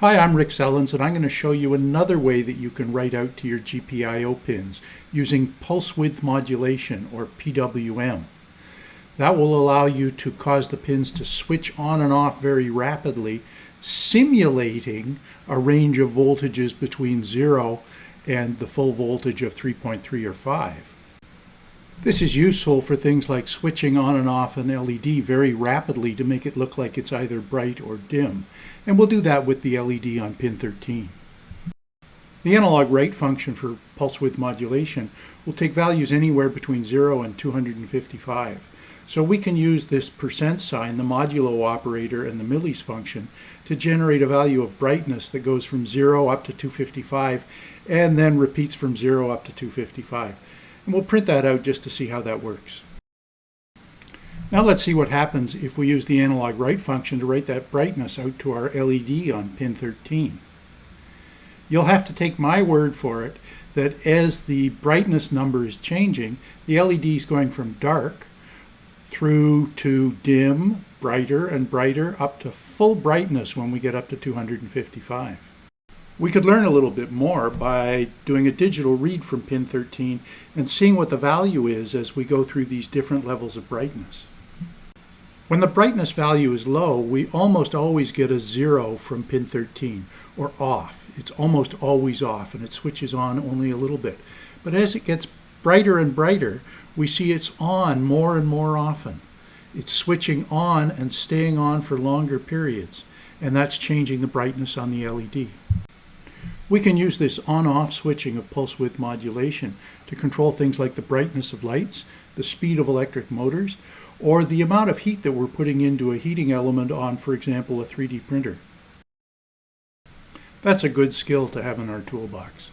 Hi, I'm Rick Sellens and I'm going to show you another way that you can write out to your GPIO pins using pulse width modulation or PWM. That will allow you to cause the pins to switch on and off very rapidly, simulating a range of voltages between 0 and the full voltage of 3.3 or 5. This is useful for things like switching on and off an LED very rapidly to make it look like it's either bright or dim. And we'll do that with the LED on pin 13. The analog write function for pulse width modulation will take values anywhere between 0 and 255. So we can use this percent sign, the modulo operator, and the millis function to generate a value of brightness that goes from 0 up to 255 and then repeats from 0 up to 255. And we'll print that out just to see how that works. Now let's see what happens if we use the analog write function to write that brightness out to our LED on pin 13. You'll have to take my word for it that as the brightness number is changing, the LED is going from dark through to dim, brighter and brighter, up to full brightness when we get up to 255. We could learn a little bit more by doing a digital read from pin 13 and seeing what the value is as we go through these different levels of brightness. When the brightness value is low, we almost always get a zero from pin 13, or off. It's almost always off, and it switches on only a little bit. But as it gets brighter and brighter, we see it's on more and more often. It's switching on and staying on for longer periods, and that's changing the brightness on the LED. We can use this on-off switching of pulse width modulation to control things like the brightness of lights, the speed of electric motors, or the amount of heat that we're putting into a heating element on, for example, a 3D printer. That's a good skill to have in our toolbox.